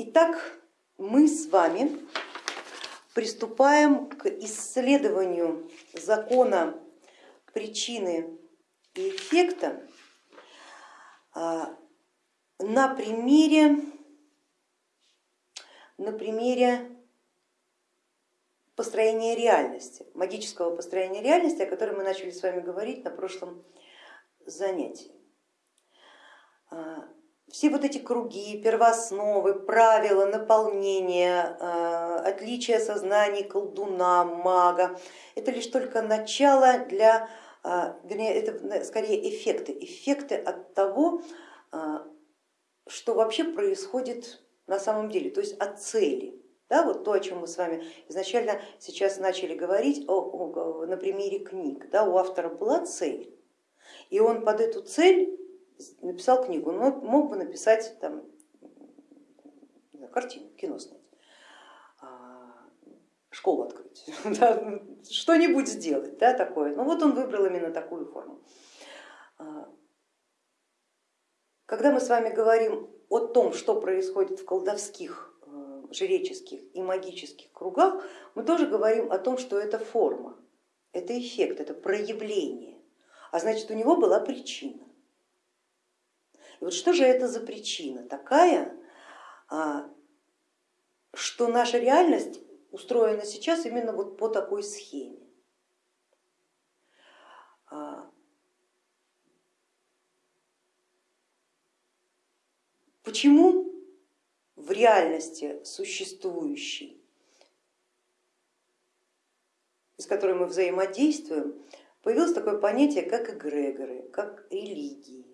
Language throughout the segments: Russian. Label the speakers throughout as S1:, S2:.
S1: Итак, мы с вами приступаем к исследованию закона причины и эффекта а, на примере, на примере построения реальности, магического построения реальности, о котором мы начали с вами говорить на прошлом занятии. Все вот эти круги, первоосновы, правила, наполнения, э, отличия сознаний колдуна, мага, это лишь только начало для, э, вернее, это скорее эффекты, эффекты от того, э, что вообще происходит на самом деле, то есть от цели. Да, вот то, о чем мы с вами изначально сейчас начали говорить о, о, на примере книг. Да, у автора была цель, и он под эту цель написал книгу, но мог бы написать там, картину, кино снять, а, школу открыть, что-нибудь сделать да, такое. Ну вот он выбрал именно такую форму. А, когда мы с вами говорим о том, что происходит в колдовских, э, жреческих и магических кругах, мы тоже говорим о том, что это форма, это эффект, это проявление, а значит у него была причина. И вот что же это за причина такая, а, что наша реальность устроена сейчас именно вот по такой схеме. А, почему в реальности существующей, с которой мы взаимодействуем, появилось такое понятие, как эгрегоры, как религии.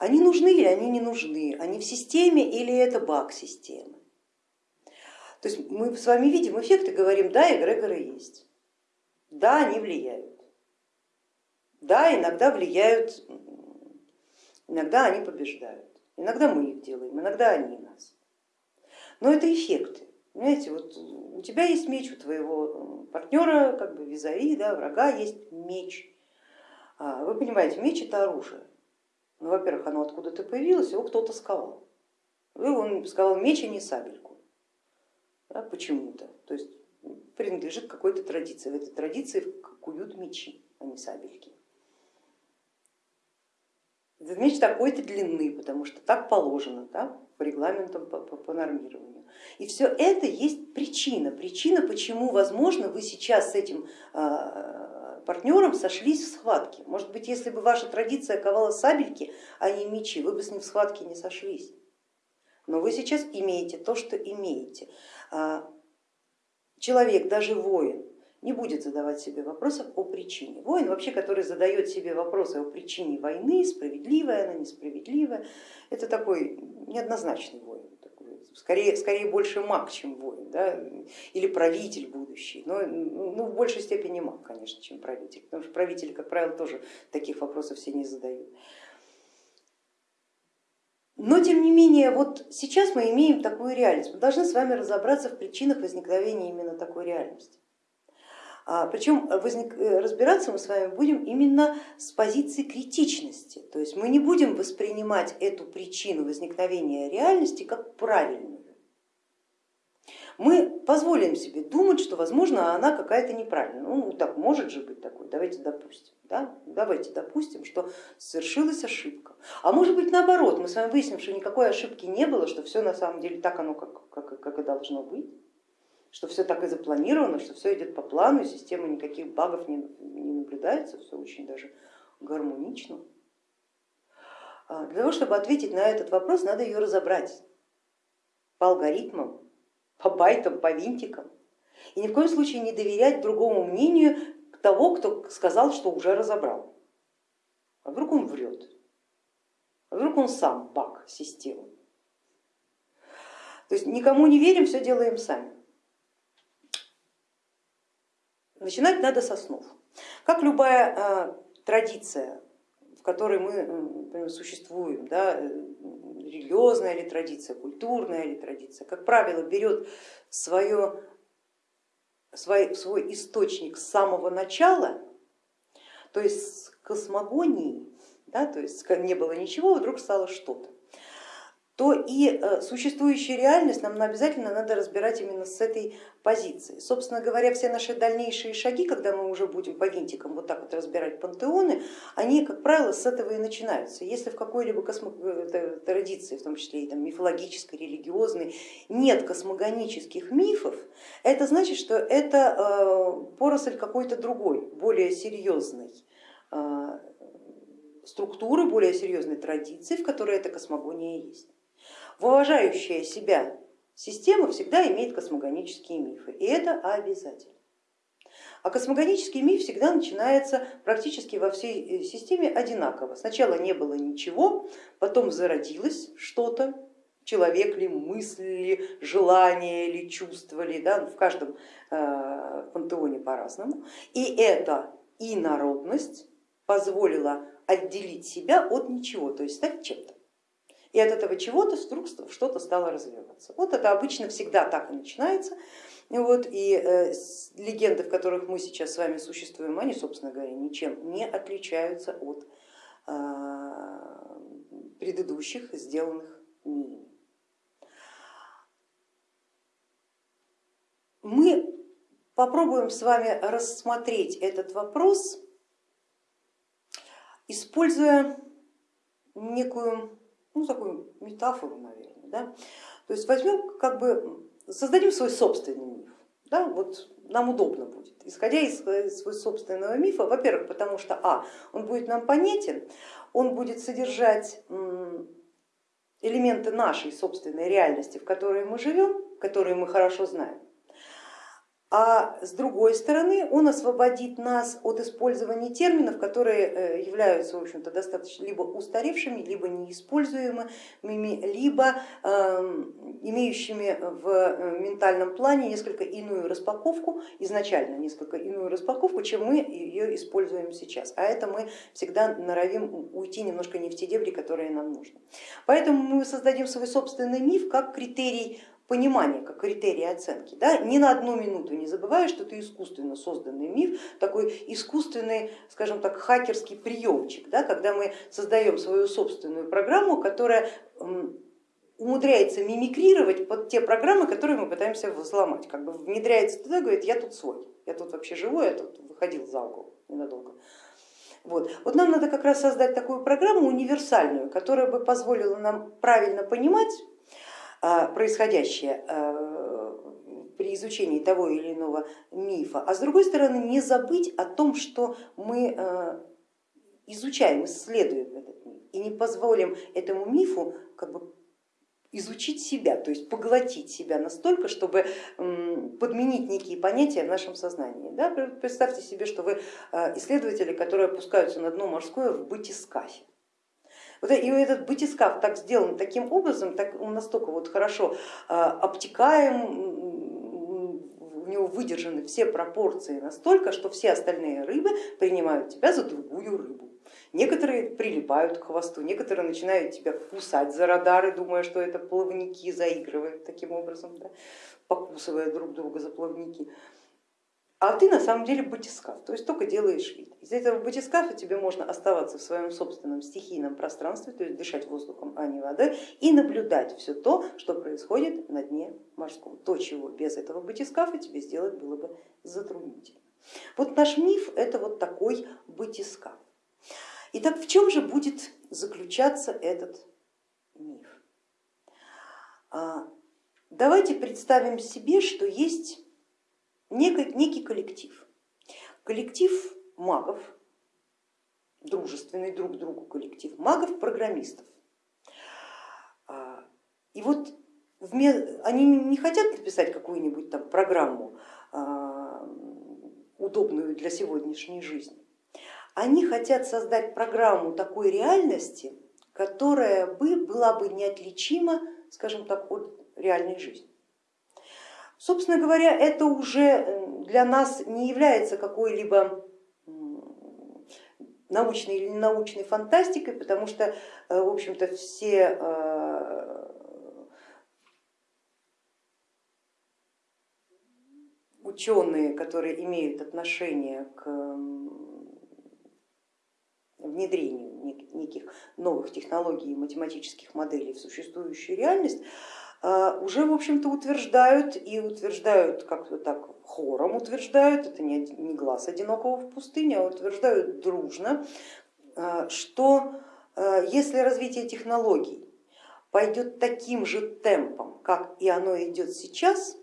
S1: Они нужны или они не нужны, они в системе или это баг системы. То есть мы с вами видим эффекты, говорим, да, эгрегоры есть, да, они влияют, да, иногда влияют, иногда они побеждают, иногда мы их делаем, иногда они нас. Но это эффекты. Понимаете, вот у тебя есть меч, у твоего партнера, как бы визави, да, врага есть меч. А, вы понимаете, меч это оружие. Ну, во-первых, оно откуда-то появилось, его кто-то сковал. Он сковал меч, а не сабельку. Да, Почему-то. То есть принадлежит какой-то традиции. В этой традиции куют мечи, а не сабельки. Этот меч такой-то длины, потому что так положено да, по регламентам, по, по, по нормированию. И все это есть причина, причина, почему, возможно, вы сейчас с этим а, партнером сошлись в схватке. Может быть, если бы ваша традиция ковала сабельки, а не мечи, вы бы с ним в схватке не сошлись. Но вы сейчас имеете то, что имеете. А, человек, даже воин, не будет задавать себе вопросов о причине. Воин вообще, который задает себе вопросы о причине войны, справедливая она, несправедливая, это такой неоднозначный воин скорее, скорее больше маг, чем воин, да? или правитель будущий, но ну, в большей степени маг, конечно, чем правитель, потому что правители, как правило, тоже таких вопросов все не задают. Но тем не менее, вот сейчас мы имеем такую реальность, мы должны с вами разобраться в причинах возникновения именно такой реальности. А, Причем возник, э, разбираться мы с вами будем именно с позиции критичности, то есть мы не будем воспринимать эту причину возникновения реальности как правильную. Мы позволим себе думать, что возможно она какая-то неправильная. Ну так может же быть такой, давайте допустим. Да? Давайте допустим, что совершилась ошибка. А может быть наоборот, мы с вами выясним, что никакой ошибки не было, что все на самом деле так оно как, как, как и должно быть что все так и запланировано, что все идет по плану, система никаких багов не, не наблюдается, все очень даже гармонично. А, для того, чтобы ответить на этот вопрос, надо ее разобрать по алгоритмам, по байтам, по винтикам. И ни в коем случае не доверять другому мнению того, кто сказал, что уже разобрал. А вдруг он врет, а вдруг он сам баг системы. То есть никому не верим, все делаем сами. Начинать надо с основ. Как любая э, традиция, в которой мы например, существуем, да, э, религиозная ли традиция, культурная ли традиция, как правило, берет свое, свой, свой источник с самого начала, то есть с космогонии, да, то есть не было ничего, вдруг стало что-то то и э, существующую реальность нам обязательно надо разбирать именно с этой позиции. Собственно говоря, все наши дальнейшие шаги, когда мы уже будем по винтикам вот так вот разбирать пантеоны, они, как правило, с этого и начинаются. Если в какой-либо. Э, традиции, в том числе и там, мифологической, религиозной, нет космогонических мифов, это значит, что это э, поросль какой-то другой, более серьезной структуры, более серьезной традиции, в которой эта космогония есть. Уважающая себя система всегда имеет космогонические мифы, и это обязательно. А космогонический миф всегда начинается практически во всей э, системе одинаково. Сначала не было ничего, потом зародилось что-то, человек ли, мысль ли, желание ли, чувство ли, да, в каждом э, пантеоне по-разному. И эта инородность позволила отделить себя от ничего, то есть стать чем-то и от этого чего-то вдруг что-то стало развиваться. Вот это обычно всегда так и начинается. Вот, и э, легенды, в которых мы сейчас с вами существуем, они, собственно говоря, ничем не отличаются от э, предыдущих, сделанных ними. Мы попробуем с вами рассмотреть этот вопрос, используя некую ну, такую метафору, наверное. Да? То есть возьмем, как бы, создадим свой собственный миф. Да? Вот нам удобно будет, исходя из своего собственного мифа, во-первых, потому что а, он будет нам понятен, он будет содержать элементы нашей собственной реальности, в которой мы живем, которые мы хорошо знаем, а с другой стороны он освободит нас от использования терминов, которые э, являются в общем-то, достаточно либо устаревшими, либо неиспользуемыми, либо эм, имеющими в э, ментальном плане несколько иную распаковку, изначально несколько иную распаковку, чем мы ее используем сейчас. А это мы всегда норовим уйти немножко не в те дебри, которые нам нужны. Поэтому мы создадим свой собственный миф как критерий понимание как критерий оценки. Да? Ни на одну минуту не забывая, что это искусственно созданный миф, такой искусственный, скажем так, хакерский приемчик, да? когда мы создаем свою собственную программу, которая умудряется мимикрировать под те программы, которые мы пытаемся взломать, как бы внедряется туда, говорит, я тут свой, я тут вообще живой, я тут выходил за угол ненадолго. Вот. вот нам надо как раз создать такую программу универсальную, которая бы позволила нам правильно понимать происходящее а, при изучении того или иного мифа, а с другой стороны не забыть о том, что мы а, изучаем, исследуем этот миф и не позволим этому мифу как бы изучить себя, то есть поглотить себя настолько, чтобы подменить некие понятия в нашем сознании. Да? Представьте себе, что вы исследователи, которые опускаются на дно морское в батискафе. Вот, и этот батискаф так сделан таким образом, так, он настолько вот хорошо а, обтекаем, у него выдержаны все пропорции настолько, что все остальные рыбы принимают тебя за другую рыбу. Некоторые прилипают к хвосту, некоторые начинают тебя кусать за радары, думая, что это плавники заигрывают таким образом, да, покусывая друг друга за плавники а ты на самом деле батискаф, то есть только делаешь вид. Из этого батискафа тебе можно оставаться в своем собственном стихийном пространстве, то есть дышать воздухом, а не водой, и наблюдать все то, что происходит на дне морском. То, чего без этого батискафа тебе сделать было бы затруднительно. Вот наш миф это вот такой батискаф. Итак, в чем же будет заключаться этот миф? А, давайте представим себе, что есть некий, некий коллектив. Коллектив магов, дружественный друг другу коллектив, магов-программистов. А, и вот они не хотят написать какую-нибудь там программу, а, удобную для сегодняшней жизни. Они хотят создать программу такой реальности, которая бы, была бы неотличима, скажем так, от реальной жизни. Собственно говоря, это уже э, для нас не является какой-либо научной или ненаучной фантастикой, потому что, э, в общем-то, все э, ученые, которые имеют отношение к внедрению неких новых технологий и математических моделей в существующую реальность, уже, в общем-то, утверждают и утверждают как-то так хором утверждают, это не, не глаз одинокого в пустыне, а утверждают дружно, а, что а, если развитие технологий пойдет таким же темпом, как и оно идет сейчас,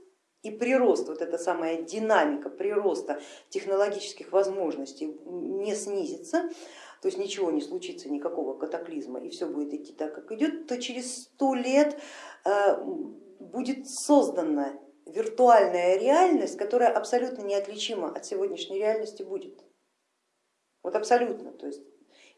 S1: и прирост, вот эта самая динамика прироста технологических возможностей не снизится, то есть ничего не случится, никакого катаклизма, и все будет идти так, как идет, то через сто лет э, будет создана виртуальная реальность, которая абсолютно неотличима от сегодняшней реальности будет. Вот абсолютно, то есть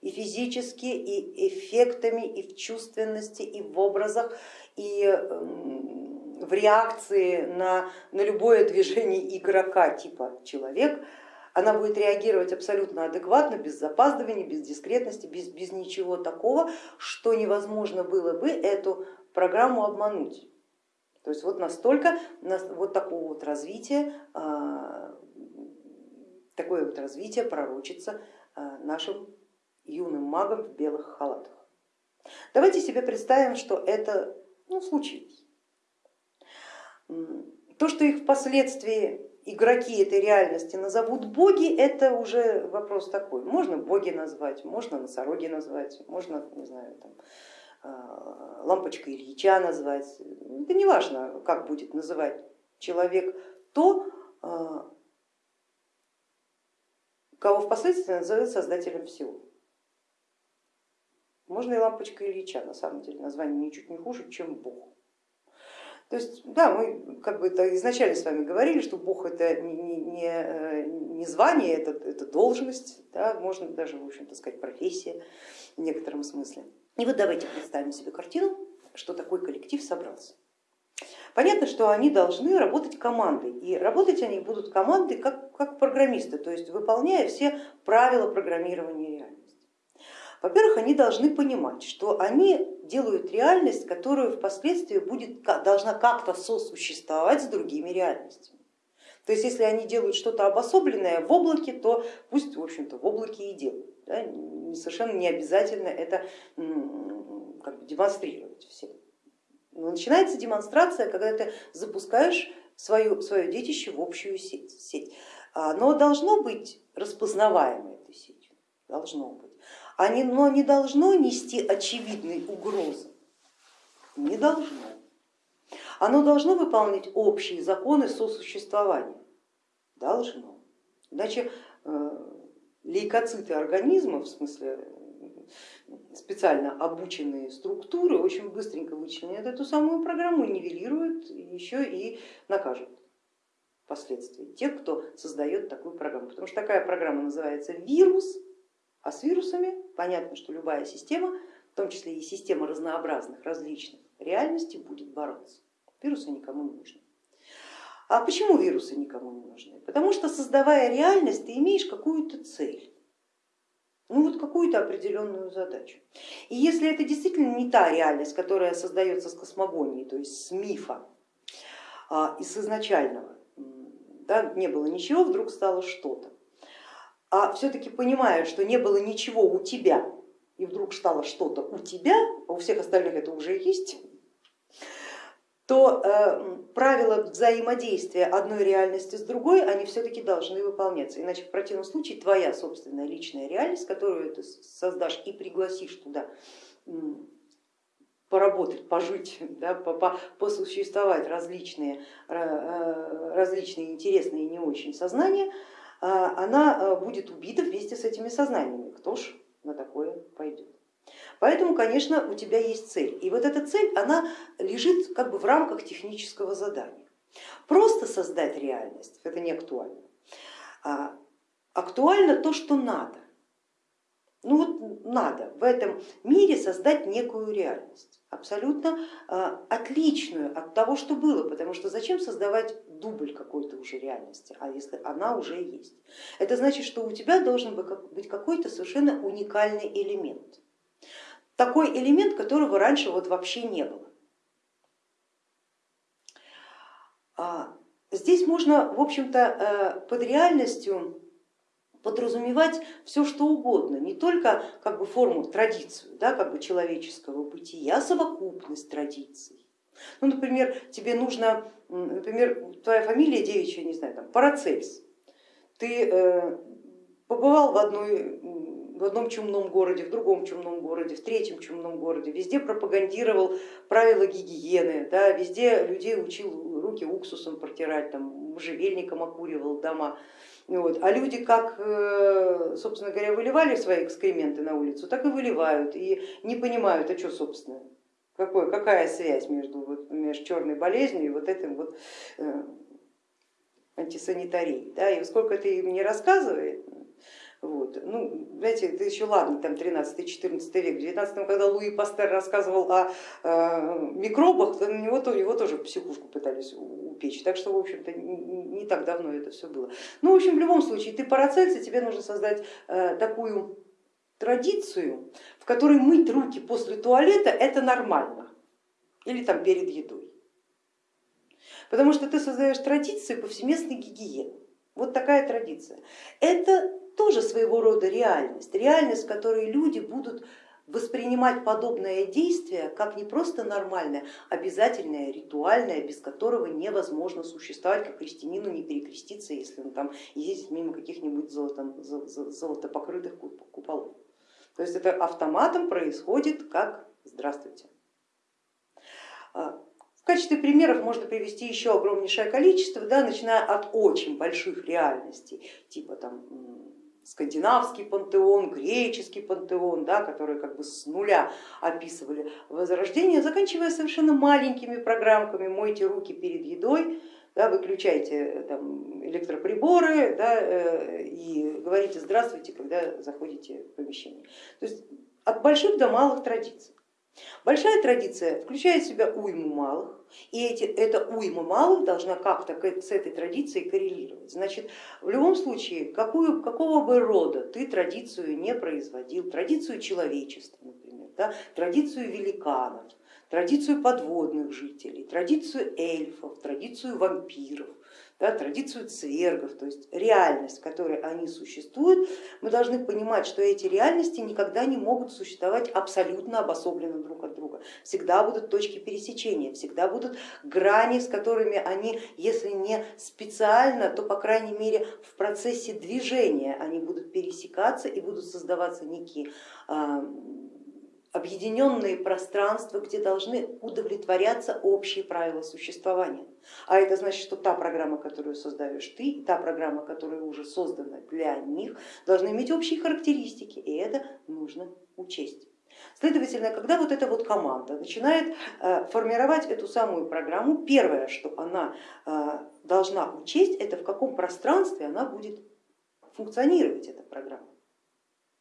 S1: и физически, и эффектами, и в чувственности, и в образах, и эм, в реакции на, на любое движение игрока типа человек, она будет реагировать абсолютно адекватно, без запаздывания, без дискретности, без, без ничего такого, что невозможно было бы эту программу обмануть. То есть вот настолько, вот такого вот развития, а, такое вот развитие пророчится а, нашим юным магам в белых халатах. Давайте себе представим, что это ну, случилось. То, что их впоследствии игроки этой реальности назовут боги, это уже вопрос такой. Можно боги назвать, можно носороги назвать, можно, не знаю, там, а, лампочка Ильича назвать. Это не важно, как будет называть человек то, а, кого впоследствии назовут создателем всего. Можно и лампочка Ильича, на самом деле, название ничуть не хуже, чем Бог. То есть, да, мы как бы изначально с вами говорили, что Бог это не, не, э, не звание, это, это должность, да, можно даже, в общем-то сказать, профессия в некотором смысле. И вот давайте представим себе картину, что такой коллектив собрался. Понятно, что они должны работать командой, и работать они будут командой как, как программисты, то есть выполняя все правила программирования реальности. Во-первых, они должны понимать, что они делают реальность, которая впоследствии будет, должна как-то сосуществовать с другими реальностями. То есть если они делают что-то обособленное в облаке, то пусть в общем-то в облаке и делают. Да? Совершенно не обязательно это как бы, демонстрировать всем. Но начинается демонстрация, когда ты запускаешь свое, свое детище в общую сеть. сеть. Оно должно быть распознаваемой этой сетью, должно быть но не должно нести очевидной угрозы, не должно. Оно должно выполнять общие законы сосуществования, должно. Иначе э, лейкоциты организма, в смысле специально обученные структуры, очень быстренько вычленят эту самую программу, нивелируют, еще и накажут впоследствии тех, кто создает такую программу. Потому что такая программа называется вирус, а с вирусами понятно, что любая система, в том числе и система разнообразных, различных реальностей будет бороться. Вирусы никому не нужны. А почему вирусы никому не нужны? Потому что создавая реальность, ты имеешь какую-то цель, ну вот какую-то определенную задачу. И если это действительно не та реальность, которая создается с космогонии, то есть с мифа а, и с изначального, да, не было ничего, вдруг стало что-то, а все-таки понимая, что не было ничего у тебя, и вдруг стало что-то у тебя, а у всех остальных это уже есть, то э, правила взаимодействия одной реальности с другой, они все-таки должны выполняться, иначе в противном случае твоя собственная личная реальность, которую ты создашь и пригласишь туда поработать, пожить, да, посуществовать различные, э, различные интересные и не очень сознания, она а, будет убита вместе с этими сознаниями. Кто ж на такое пойдет? Поэтому, конечно, у тебя есть цель. И вот эта цель, она лежит как бы в рамках технического задания. Просто создать реальность, это не актуально. А актуально то, что надо. Ну вот надо в этом мире создать некую реальность, абсолютно а, отличную от того, что было, потому что зачем создавать дубль какой-то уже реальности, а если она уже есть. Это значит, что у тебя должен быть какой-то совершенно уникальный элемент, такой элемент, которого раньше вот вообще не было. А, здесь можно, в общем-то, э, под реальностью подразумевать все что угодно, не только как бы форму, традицию да, как бы человеческого бытия, а совокупность традиций. Ну, например, тебе нужно, например, твоя фамилия девичья, не знаю, там, Парацельс. Ты э, побывал в, одной, в одном чумном городе, в другом чумном городе, в третьем чумном городе, везде пропагандировал правила гигиены, да, везде людей учил руки уксусом протирать, там, можжевельником окуривал дома. Вот. А люди как, э, собственно говоря, выливали свои экскременты на улицу, так и выливают и не понимают, а что собственно, какой, какая связь между, вот, между черной болезнью и вот этим вот э, антисанитарией. Да? И сколько это им не рассказывает, вот. Ну, знаете, это еще ладно, там 13-14 век, в 19 когда Луи Пастер рассказывал о э, микробах, то на него, то, его тоже психушку пытались упечь, так что, в общем-то, не, не так давно это все было. Ну, в общем, в любом случае, ты парацельс, тебе нужно создать э, такую традицию, в которой мыть руки после туалета это нормально, или там перед едой. Потому что ты создаешь традицию повсеместной гигиены. Вот такая традиция. Это тоже своего рода реальность, реальность, в которой люди будут воспринимать подобное действие как не просто нормальное, обязательное, ритуальное, без которого невозможно существовать, как христианину не перекреститься, если он там ездит мимо каких-нибудь золото, золотопокрытых куполов. То есть это автоматом происходит как здравствуйте. А, в качестве примеров можно привести еще огромнейшее количество, да, начиная от очень больших реальностей, типа там скандинавский пантеон, греческий пантеон, да, которые как бы с нуля описывали возрождение, заканчивая совершенно маленькими программками «Мойте руки перед едой», да, выключайте там, электроприборы да, э, и говорите здравствуйте, когда заходите в помещение. То есть от больших до малых традиций. Большая традиция включает в себя уйму малых, и эти, эта уйма малых должна как-то с этой традицией коррелировать. Значит, в любом случае, какую, какого бы рода ты традицию не производил, традицию человечества, например, да, традицию великанов, традицию подводных жителей, традицию эльфов, традицию вампиров, да, традицию цвергов, то есть реальность, в которой они существуют, мы должны понимать, что эти реальности никогда не могут существовать абсолютно обособленно друг от друга. Всегда будут точки пересечения, всегда будут грани, с которыми они, если не специально, то по крайней мере в процессе движения они будут пересекаться и будут создаваться некие а, объединенные пространства, где должны удовлетворяться общие правила существования. А это значит, что та программа, которую создаешь ты, та программа, которая уже создана для них, должны иметь общие характеристики, и это нужно учесть. Следовательно, когда вот эта вот команда начинает э, формировать эту самую программу, первое, что она э, должна учесть, это в каком пространстве она будет функционировать, эта программа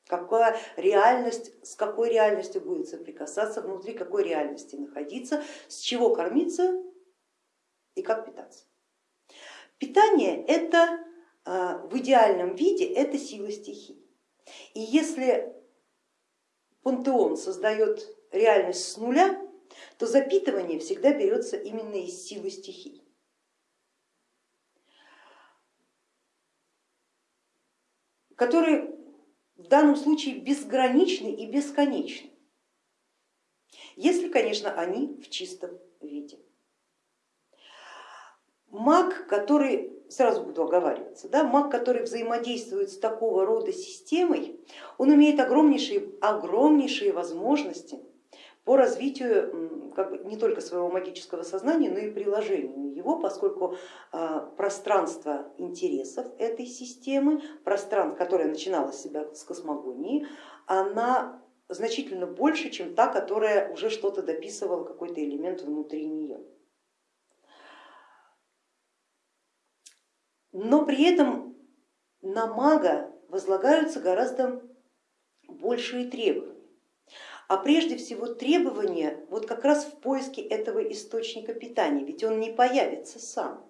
S1: какая реальность, с какой реальностью будет соприкасаться, внутри какой реальности находиться, с чего кормиться и как питаться. Питание это а, в идеальном виде это сила стихий. И если пантеон создает реальность с нуля, то запитывание всегда берется именно из силы стихий. которые в данном случае безграничны и бесконечны, если, конечно, они в чистом виде. Маг, который, сразу буду оговариваться, да, маг, который взаимодействует с такого рода системой, он имеет огромнейшие, огромнейшие возможности по развитию как бы, не только своего магического сознания, но и приложению его, поскольку а, пространство интересов этой системы, пространство, которое начинало себя с космогонии, она значительно больше, чем та, которая уже что-то дописывала, какой-то элемент внутри нее. Но при этом на мага возлагаются гораздо большие требования а прежде всего требования вот как раз в поиске этого источника питания, ведь он не появится сам.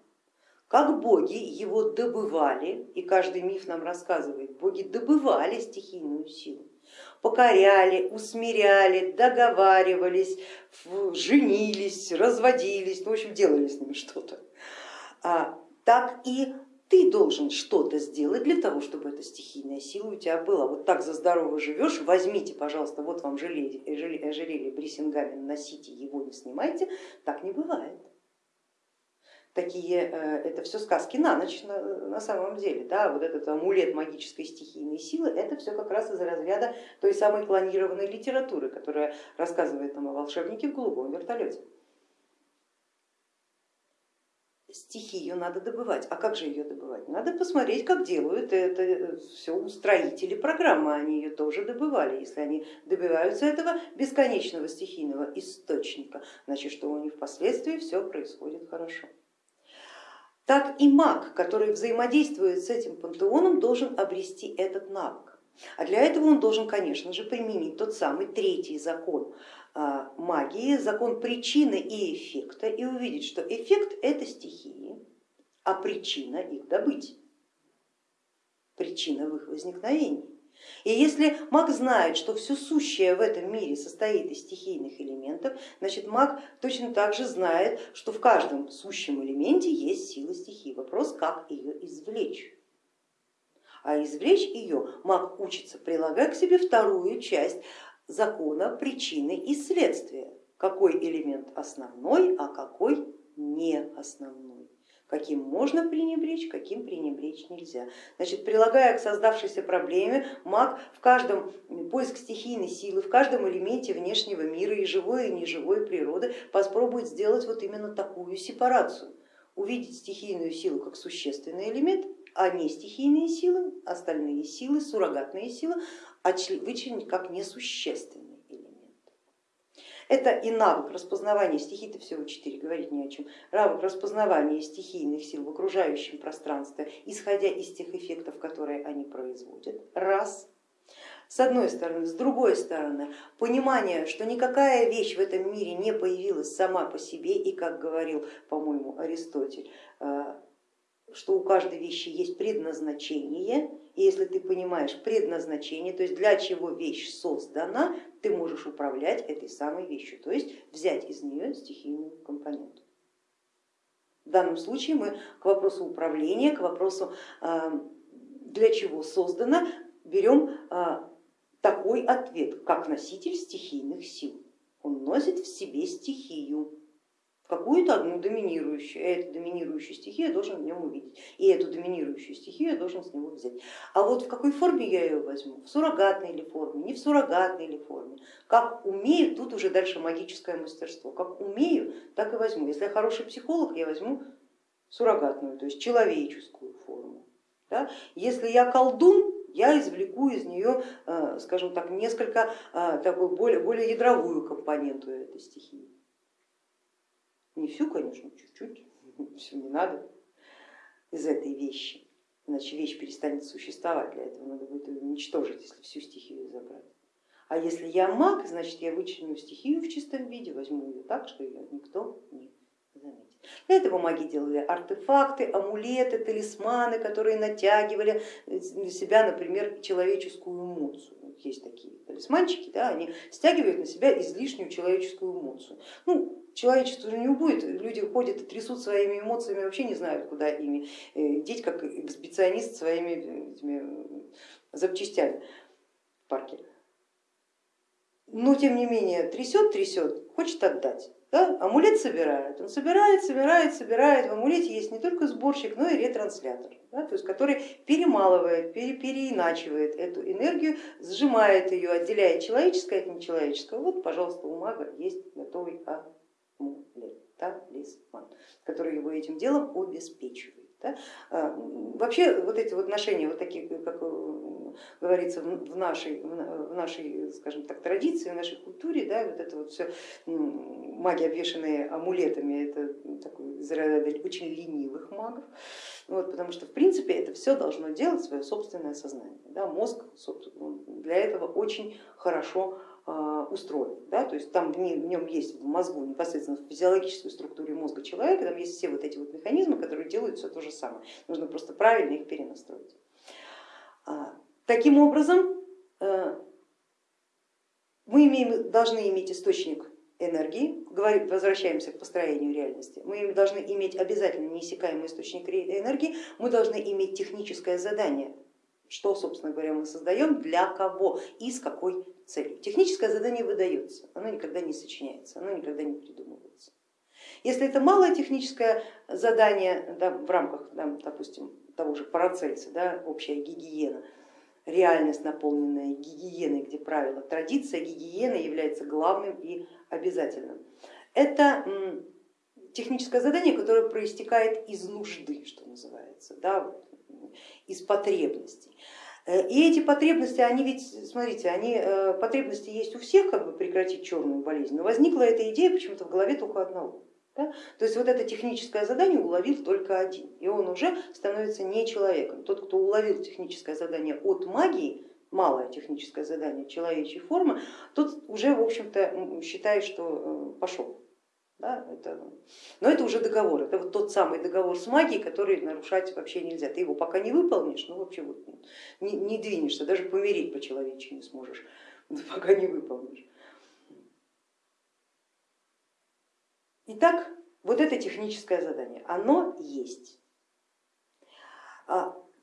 S1: Как боги его добывали, и каждый миф нам рассказывает, боги добывали стихийную силу, покоряли, усмиряли, договаривались, женились, разводились, ну, в общем делали с ними что-то. А, так и ты должен что-то сделать для того, чтобы эта стихийная сила у тебя была. Вот так за здорово живешь, возьмите, пожалуйста, вот вам ожерелье, ожерелье Брисингамен, носите его, не снимайте. Так не бывает. Такие, э, это все сказки на ночь на, на самом деле. Да? Вот этот амулет магической стихийной силы, это все как раз из разряда той самой клонированной литературы, которая рассказывает нам о волшебнике в голубом вертолете стихию надо добывать. А как же ее добывать? Надо посмотреть, как делают это все устроители программы, они ее тоже добывали. Если они добиваются этого бесконечного стихийного источника, значит, что у них впоследствии все происходит хорошо. Так и маг, который взаимодействует с этим пантеоном, должен обрести этот навык. А для этого он должен, конечно же, применить тот самый третий закон магии, закон причины и эффекта и увидеть, что эффект это стихии, а причина их добыть, причина в их возникновении. И если маг знает, что все сущее в этом мире состоит из стихийных элементов, значит маг точно так же знает, что в каждом сущем элементе есть сила стихии. Вопрос, как ее извлечь. А извлечь ее маг учится, прилагая к себе вторую часть закона причины и следствия, какой элемент основной, а какой не основной, каким можно пренебречь, каким пренебречь нельзя. Значит, прилагая к создавшейся проблеме, маг в каждом поиск стихийной силы, в каждом элементе внешнего мира и живой, и неживой природы попробует сделать вот именно такую сепарацию, увидеть стихийную силу как существенный элемент, а не стихийные силы, остальные силы, суррогатные силы вычленить как несущественный элемент. Это и навык распознавания стихий, всего четыре, говорить не о чем, навык распознавания стихийных сил в окружающем пространстве, исходя из тех эффектов, которые они производят, раз. С одной стороны, с другой стороны, понимание, что никакая вещь в этом мире не появилась сама по себе, и как говорил, по-моему, Аристотель, э, что у каждой вещи есть предназначение, и если ты понимаешь предназначение, то есть для чего вещь создана, ты можешь управлять этой самой вещью, то есть взять из нее стихийную компоненту. В данном случае мы к вопросу управления, к вопросу а, для чего создано, берем а, такой ответ, как носитель стихийных сил. Он носит в себе стихию какую-то одну доминирующую, эту доминирующую стихию я должен в нем увидеть, и эту доминирующую стихию я должен с него взять. А вот в какой форме я ее возьму, в суррогатной ли форме, не в суррогатной ли форме, как умею, тут уже дальше магическое мастерство, как умею, так и возьму. Если я хороший психолог, я возьму суррогатную, то есть человеческую форму. Да? Если я колдун, я извлеку из нее, э, скажем так, несколько э, такую более, более ядровую компоненту этой стихии. Не всю, конечно, чуть-чуть, все не надо из этой вещи, иначе вещь перестанет существовать, для этого надо будет ее уничтожить, если всю стихию забрать. А если я маг, значит я вычленю стихию в чистом виде, возьму ее так, что ее никто не заметит. Для этого маги делали артефакты, амулеты, талисманы, которые натягивали на себя, например, человеческую эмоцию. Есть такие талисманчики, да, они стягивают на себя излишнюю человеческую эмоцию. Ну, человечество же не убудет, люди ходят и трясут своими эмоциями, вообще не знают, куда ими э, деть, как эксбиционист своими э, этими запчастями в парке. Но тем не менее трясет, трясет, хочет отдать. Да? Амулет собирает, он собирает, собирает, собирает. В амулете есть не только сборщик, но и ретранслятор, да? то есть, который перемалывает, пере, переиначивает эту энергию, сжимает ее, отделяет человеческое от нечеловеческого. Вот, пожалуйста, у мага есть готовый амулет, талисман, который его этим делом обеспечивает. Да? А, вообще вот эти вот отношения, вот такие, как э, говорится в нашей, в нашей, скажем так, традиции, в нашей культуре, да, вот это вот все маги, обвешенные амулетами, это такой очень ленивых магов, вот, потому что в принципе это все должно делать свое собственное сознание. Да? Мозг для этого очень хорошо устроен. Да? То есть там в нем есть в мозгу, непосредственно в физиологической структуре мозга человека, там есть все вот эти вот механизмы, которые делают все то же самое. Нужно просто правильно их перенастроить. А, таким образом, э, мы имеем, должны иметь источник энергии, возвращаемся к построению реальности, мы должны иметь обязательно неиссякаемый источник энергии, мы должны иметь техническое задание, что, собственно говоря, мы создаем, для кого и с какой целью. Техническое задание выдается, оно никогда не сочиняется, оно никогда не придумывается. Если это малое техническое задание да, в рамках, да, допустим, того же Парацельса, да, общая гигиена, реальность, наполненная гигиеной, где правила, традиция гигиены является главным и обязательным. Это техническое задание, которое проистекает из нужды, что называется, да, из потребностей. Э, и эти потребности, они ведь, смотрите, они, э, потребности есть у всех, как бы прекратить черную болезнь, но возникла эта идея почему-то в голове только одного. Да? То есть вот это техническое задание уловил только один, и он уже становится не человеком. Тот, кто уловил техническое задание от магии, малое техническое задание человечьей формы, тот уже, в общем-то, считает, что э, пошел. Да, это, но это уже договор, это вот тот самый договор с магией, который нарушать вообще нельзя. Ты его пока не выполнишь, ну вообще вот не, не двинешься, даже помереть по-человечески не сможешь, пока не выполнишь. Итак, вот это техническое задание, оно есть.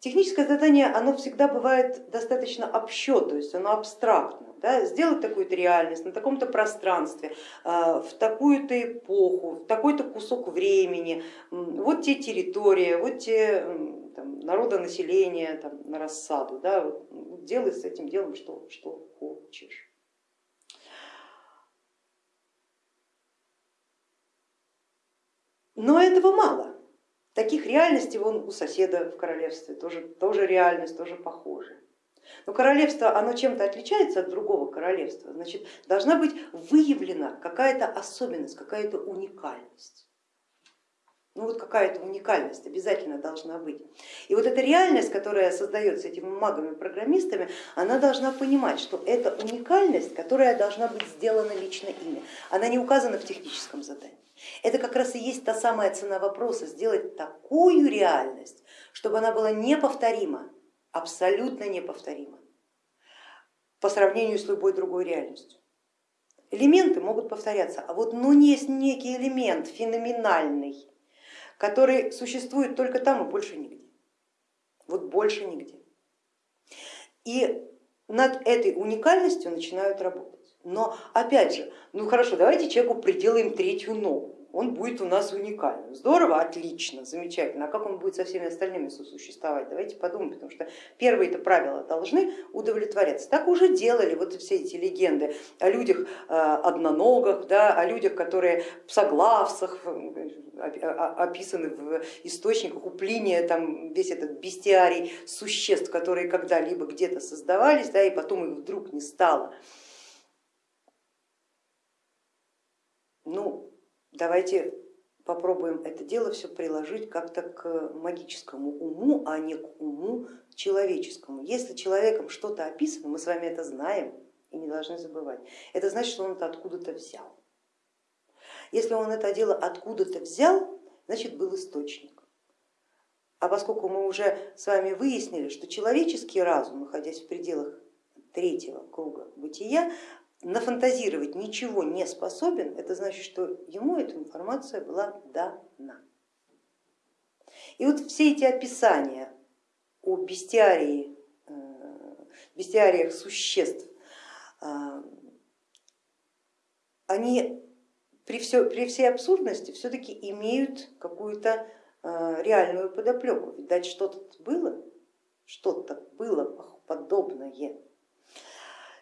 S1: Техническое задание, оно всегда бывает достаточно общо, то есть оно абстрактно. Да? Сделать такую-то реальность на таком-то пространстве, а, в такую-то эпоху, в такой-то кусок времени, вот те территории, вот те там, народонаселения там, на рассаду, да? делай с этим делом что, что хочешь. Но этого мало. Таких реальностей вон у соседа в королевстве тоже, тоже реальность, тоже похожа. Но королевство, оно чем-то отличается от другого королевства, значит, должна быть выявлена какая-то особенность, какая-то уникальность. Ну вот какая-то уникальность обязательно должна быть. И вот эта реальность, которая создается этими магами-программистами, она должна понимать, что это уникальность, которая должна быть сделана лично ими. Она не указана в техническом задании. Это как раз и есть та самая цена вопроса, сделать такую реальность, чтобы она была неповторима, абсолютно неповторима по сравнению с любой другой реальностью. Элементы могут повторяться, а вот ну есть некий элемент феноменальный, который существует только там и больше нигде. Вот больше нигде. И над этой уникальностью начинают работать. Но опять же, ну хорошо, давайте человеку приделаем третью ногу он будет у нас уникальным. Здорово, отлично, замечательно. А как он будет со всеми остальными сосуществовать? Давайте подумаем, потому что первые-то правила должны удовлетворяться. Так уже делали вот все эти легенды о людях э, одноногах, да, о людях, которые в соглавцах, описаны в источниках у Плиния, там весь этот бестиарий существ, которые когда-либо где-то создавались, да, и потом их вдруг не стало. Ну, давайте попробуем это дело все приложить как-то к магическому уму, а не к уму человеческому. Если человеком что-то описано, мы с вами это знаем и не должны забывать, это значит, что он это откуда-то взял. Если он это дело откуда-то взял, значит был источник. А поскольку мы уже с вами выяснили, что человеческий разум, находясь в пределах третьего круга бытия, нафантазировать ничего не способен, это значит, что ему эта информация была дана. И вот все эти описания о бестиарии, э, бестиариях существ, э, они при, все, при всей абсурдности все-таки имеют какую-то э, реальную подоплеку. Видать, что-то было, что-то было подобное.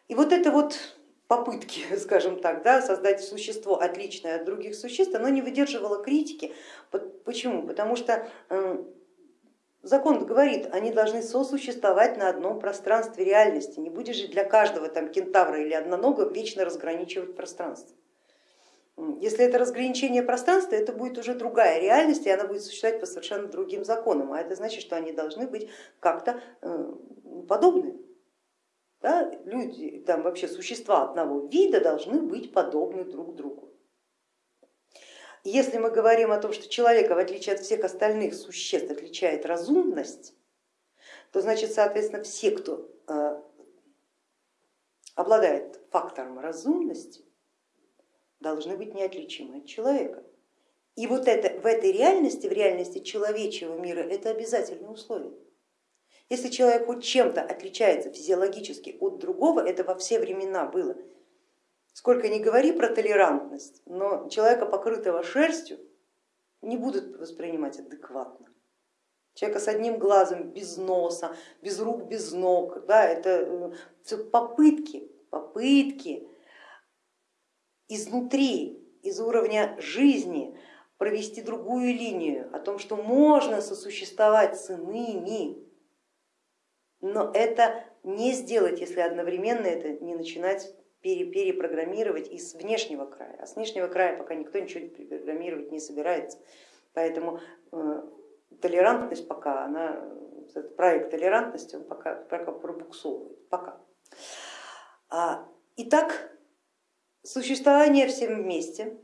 S1: И вот это вот попытки, скажем так, да, создать существо отличное от других существ, оно не выдерживало критики. Почему? Потому что эм, закон говорит, они должны сосуществовать на одном пространстве реальности. Не будешь же для каждого там кентавра или однонога вечно разграничивать пространство. Если это разграничение пространства, это будет уже другая реальность, и она будет существовать по совершенно другим законам, а это значит, что они должны быть как-то э, подобны. Да, люди, там вообще существа одного вида должны быть подобны друг другу. Если мы говорим о том, что человека, в отличие от всех остальных существ, отличает разумность, то значит, соответственно, все, кто э, обладает фактором разумности, должны быть неотличимы от человека. И вот это в этой реальности, в реальности человечего мира, это обязательное условие. Если человек хоть чем-то отличается физиологически от другого, это во все времена было. Сколько ни говори про толерантность, но человека, покрытого шерстью, не будут воспринимать адекватно. Человека с одним глазом, без носа, без рук, без ног, да, это все попытки, попытки изнутри, из уровня жизни провести другую линию о том, что можно сосуществовать с иными, но это не сделать, если одновременно это не начинать перепрограммировать из внешнего края, а с внешнего края пока никто ничего перепрограммировать не собирается. Поэтому э, толерантность пока, она, этот проект толерантности, он пока, пока пробуксовывает, пока. А, итак, существование всем вместе,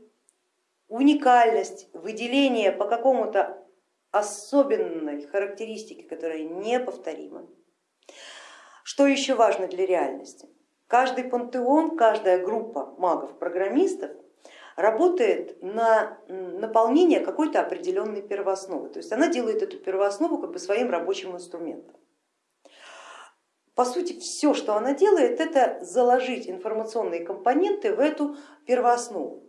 S1: уникальность, выделение по какому-то особенной характеристике, которая неповторима. Что еще важно для реальности? Каждый пантеон, каждая группа магов-программистов работает на наполнение какой-то определенной первоосновы. То есть она делает эту первооснову как бы своим рабочим инструментом. По сути, все, что она делает, это заложить информационные компоненты в эту первооснову.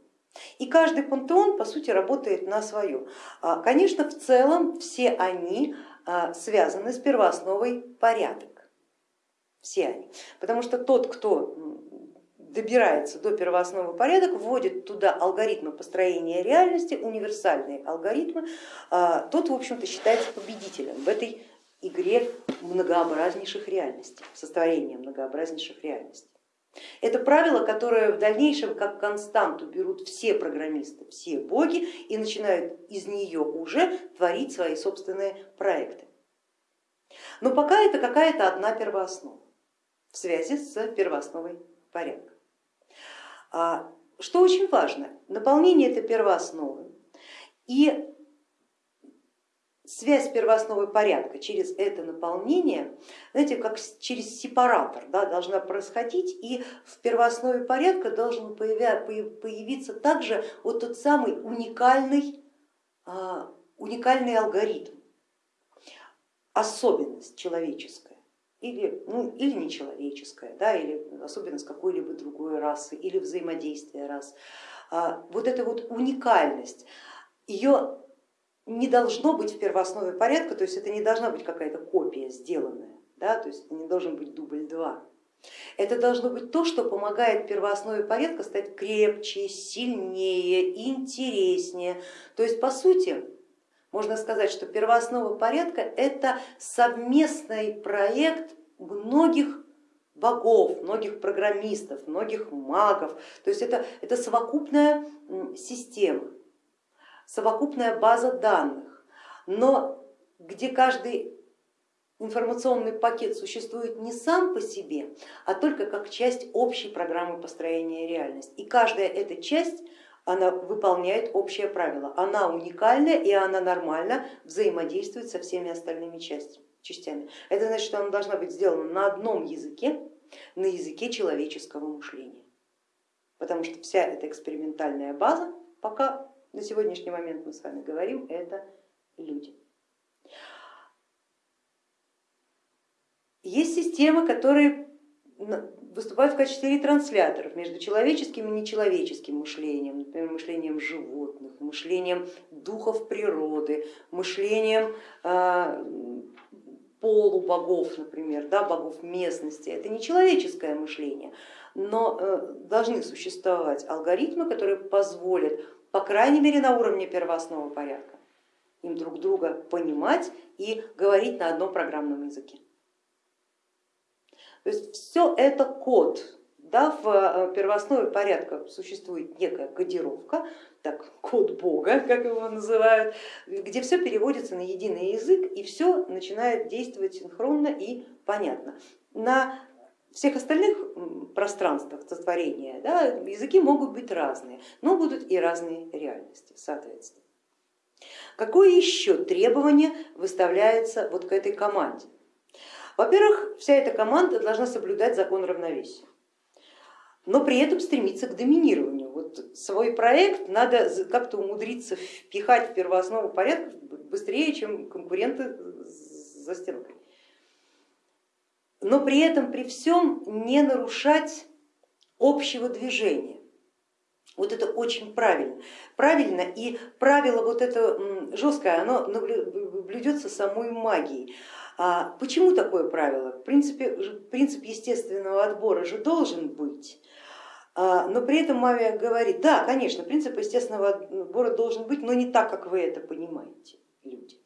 S1: И каждый пантеон, по сути, работает на свое. А, конечно, в целом все они связаны с первоосновой порядок. Все они. Потому что тот, кто добирается до первоосновы порядок, вводит туда алгоритмы построения реальности, универсальные алгоритмы, а, тот, в общем-то, считается победителем в этой игре многообразнейших реальностей, состроения многообразнейших реальностей. Это правило, которое в дальнейшем как константу берут все программисты, все боги и начинают из нее уже творить свои собственные проекты. Но пока это какая-то одна первооснова в связи с первоосновой порядка. А, что очень важно, наполнение этой первоосновы и связь первоосновы порядка через это наполнение, знаете, как через сепаратор да, должна происходить, и в первооснове порядка должен появиться также вот тот самый уникальный, а, уникальный алгоритм, особенность человеческая или, ну, или нечеловеческая, да, или особенность какой-либо другой расы, или взаимодействия рас. А, вот эта вот уникальность, ее не должно быть в первооснове порядка, то есть это не должна быть какая-то копия сделанная, да, то есть это не должен быть дубль 2. Это должно быть то, что помогает первооснове порядка стать крепче, сильнее, интереснее. То есть по сути можно сказать, что первооснова порядка это совместный проект многих богов, многих программистов, многих магов. То есть это, это совокупная система совокупная база данных, но где каждый информационный пакет существует не сам по себе, а только как часть общей программы построения реальности. И каждая эта часть она выполняет общее правило, она уникальная и она нормально взаимодействует со всеми остальными частями. Это значит, что она должна быть сделана на одном языке, на языке человеческого мышления, потому что вся эта экспериментальная база пока на сегодняшний момент мы с вами говорим, это люди. Есть системы, которые выступают в качестве ретрансляторов между человеческим и нечеловеческим мышлением, например, мышлением животных, мышлением духов природы, мышлением а, полубогов, например, да, богов местности. Это не человеческое мышление, но э, должны существовать алгоритмы, которые позволят по крайней мере на уровне первоосновы порядка, им друг друга понимать и говорить на одном программном языке. То есть все это код. Да, в э, первооснове порядка существует некая кодировка, так, код Бога, как его называют, где все переводится на единый язык и все начинает действовать синхронно и понятно. На всех остальных пространствах сотворения да, языки могут быть разные, но будут и разные реальности, соответственно. Какое еще требование выставляется вот к этой команде? Во-первых, вся эта команда должна соблюдать закон равновесия, но при этом стремиться к доминированию. Вот свой проект надо как-то умудриться впихать в первооснову порядка быстрее, чем конкуренты за стенкой. Но при этом, при всем не нарушать общего движения. Вот это очень правильно. Правильно и правило вот это жесткое, оно блюдется самой магией. А почему такое правило? В принципе, принцип естественного отбора же должен быть. А, но при этом Мавия говорит, да, конечно, принцип естественного отбора должен быть, но не так, как вы это понимаете, люди.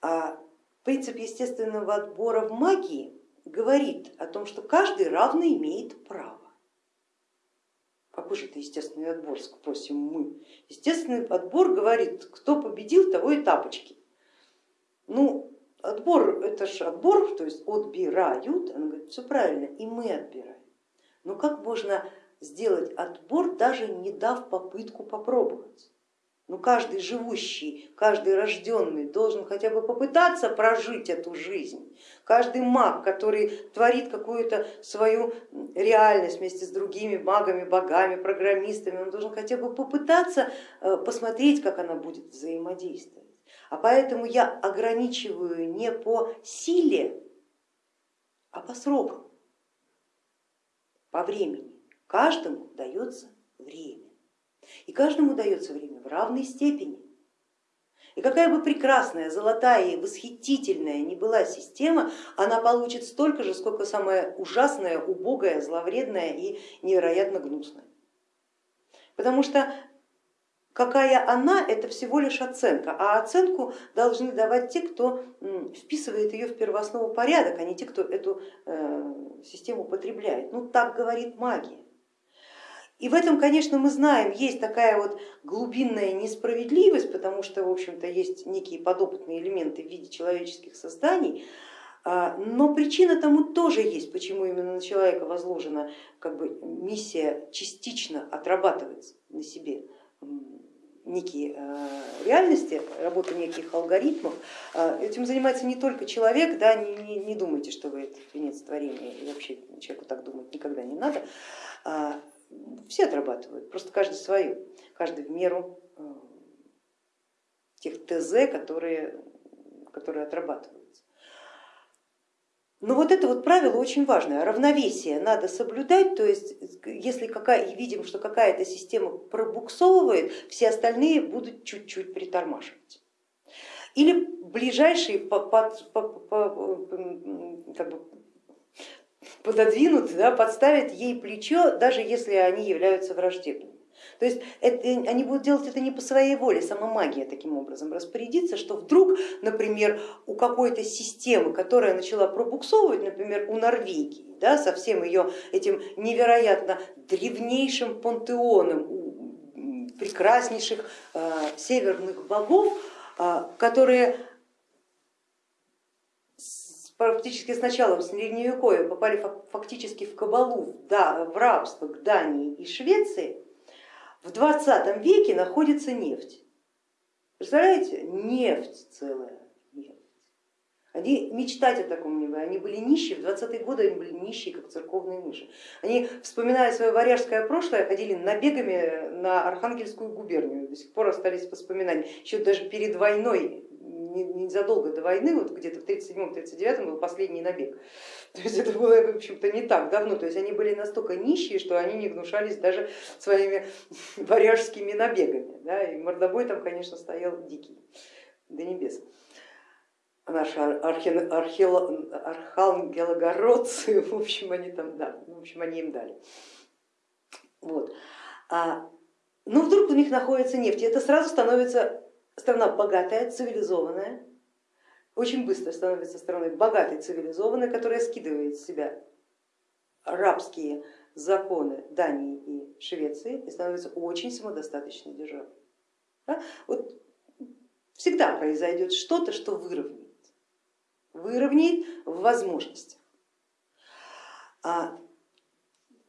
S1: А принцип естественного отбора в магии говорит о том, что каждый равно имеет право. Какой же это естественный отбор, спросим мы. Естественный отбор говорит, кто победил, того и тапочки. Ну, отбор это же отбор, то есть отбирают, она говорит, все правильно, и мы отбираем. Но как можно сделать отбор, даже не дав попытку попробовать? Ну, каждый живущий, каждый рожденный должен хотя бы попытаться прожить эту жизнь. Каждый маг, который творит какую-то свою реальность вместе с другими магами, богами, программистами, он должен хотя бы попытаться э, посмотреть, как она будет взаимодействовать. А поэтому я ограничиваю не по силе, а по срокам, по времени. Каждому дается время. И каждому дается время в равной степени. И какая бы прекрасная, золотая и восхитительная ни была система, она получит столько же, сколько самая ужасная, убогая, зловредная и невероятно гнусная. Потому что какая она, это всего лишь оценка, а оценку должны давать те, кто вписывает ее в первооснову порядок, а не те, кто эту э, систему потребляет. Ну так говорит магия. И в этом, конечно, мы знаем, есть такая вот глубинная несправедливость, потому что, в общем-то, есть некие подопытные элементы в виде человеческих созданий, а, но причина тому тоже есть, почему именно на человека возложена как бы, миссия частично отрабатывать на себе некие а, реальности, работа неких алгоритмов. А, этим занимается не только человек, да, не, не, не думайте, что вы это венец творения, и вообще человеку так думать никогда не надо. Все отрабатывают, просто каждый свое, каждый в меру э, тех ТЗ, которые, которые отрабатываются. Но вот это вот правило очень важное, равновесие надо соблюдать, то есть если какая, видим, что какая-то система пробуксовывает, все остальные будут чуть-чуть притормаживать. Или ближайшие как бы пододвинут, да, подставят ей плечо, даже если они являются враждебными. То есть это, они будут делать это не по своей воле, сама магия таким образом распорядится, что вдруг, например, у какой-то системы, которая начала пробуксовывать, например, у Норвегии, да, со всем ее этим невероятно древнейшим пантеоном прекраснейших э, северных богов, э, которые практически с началом средневековья попали фактически в кабалу, да, в рабство к Дании и Швеции, в 20 веке находится нефть. Представляете, нефть целая. Они мечтать о таком не были, они были нищие, в 20-е годы они были нищие, как церковные мыши. Они, вспоминая свое варяжское прошлое, ходили набегами на Архангельскую губернию, до сих пор остались воспоминания. Еще даже перед войной незадолго до войны, вот где-то в 1937-1939 был последний набег. То есть это было, в общем-то, не так давно. То есть они были настолько нищие, что они не гнушались даже своими варяжскими набегами. Да? И мордобой там, конечно, стоял дикий до небес. Наши архи... архи... архангелогородцы, в общем, они там, да, в общем, они им дали. Вот. А, но ну, вдруг у них находится нефть, и это сразу становится страна богатая, цивилизованная, очень быстро становится страной богатой, цивилизованной, которая скидывает с себя рабские законы Дании и Швеции и становится очень самодостаточной державой. Да? Вот всегда произойдет что-то, что выровняет, выровняет в возможностях. А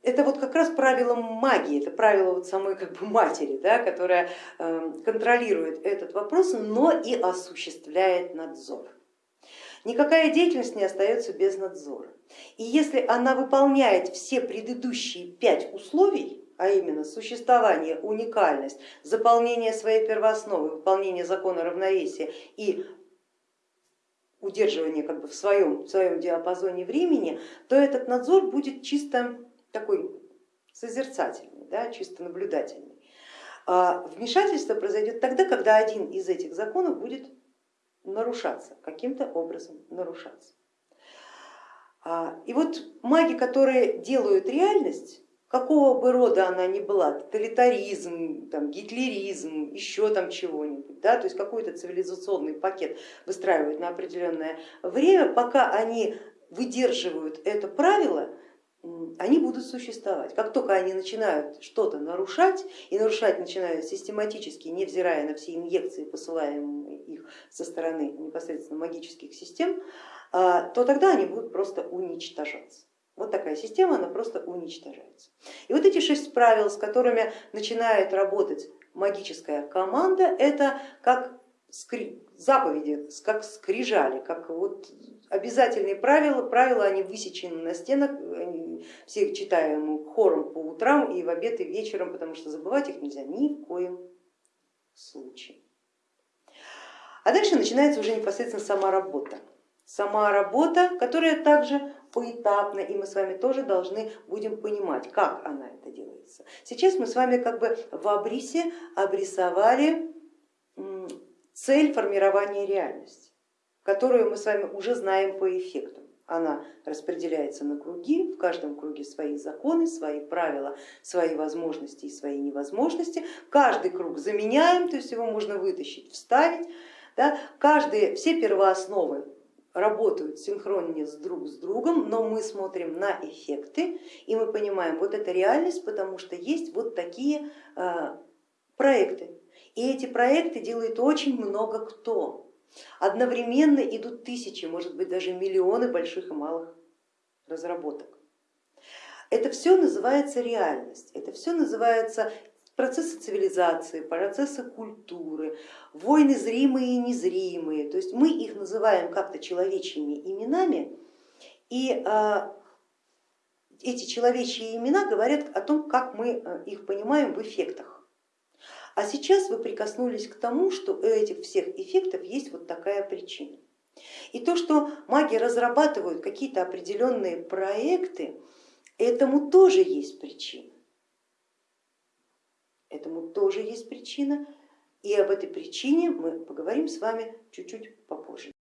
S1: это вот как раз правило магии, это правило вот самой как бы матери, да, которая эм, контролирует этот вопрос, но и осуществляет надзор. Никакая деятельность не остается без надзора. И если она выполняет все предыдущие пять условий, а именно существование, уникальность, заполнение своей первоосновы, выполнение закона равновесия и удерживание как бы в своем, в своем диапазоне времени, то этот надзор будет чисто такой созерцательный, да, чисто наблюдательный. А вмешательство произойдет тогда, когда один из этих законов будет нарушаться, каким-то образом нарушаться. А, и вот маги, которые делают реальность, какого бы рода она ни была, тоталитаризм, там, гитлеризм, еще там чего-нибудь, да, то есть какой-то цивилизационный пакет выстраивают на определенное время, пока они выдерживают это правило, они будут существовать. Как только они начинают что-то нарушать, и нарушать начинают систематически, невзирая на все инъекции, посылаемые их со стороны непосредственно магических систем, а, то тогда они будут просто уничтожаться. Вот такая система, она просто уничтожается. И вот эти шесть правил, с которыми начинает работать магическая команда, это как скри... заповеди, как скрижали, как вот обязательные правила, правила они высечены на стенах, все их читаем хором по утрам и в обед и вечером, потому что забывать их нельзя ни в коем случае. А дальше начинается уже непосредственно сама работа. Сама работа, которая также поэтапно, и мы с вами тоже должны будем понимать, как она это делается. Сейчас мы с вами как бы в обрисе обрисовали цель формирования реальности, которую мы с вами уже знаем по эффекту. Она распределяется на круги, в каждом круге свои законы, свои правила, свои возможности и свои невозможности. Каждый круг заменяем, то есть его можно вытащить, вставить. Да? Каждые, все первоосновы работают синхроннее с друг с другом, но мы смотрим на эффекты и мы понимаем, вот это реальность, потому что есть вот такие э, проекты, и эти проекты делает очень много кто. Одновременно идут тысячи, может быть даже миллионы больших и малых разработок. Это все называется реальность, это все называется процессы цивилизации, процессы культуры, войны зримые и незримые. То есть мы их называем как-то человечьими именами, и а, эти человечьи имена говорят о том, как мы э, их понимаем в эффектах. А сейчас вы прикоснулись к тому, что у этих всех эффектов есть вот такая причина. И то, что маги разрабатывают какие-то определенные проекты, этому тоже есть причина. Этому тоже есть причина, и об этой причине мы поговорим с вами чуть-чуть попозже.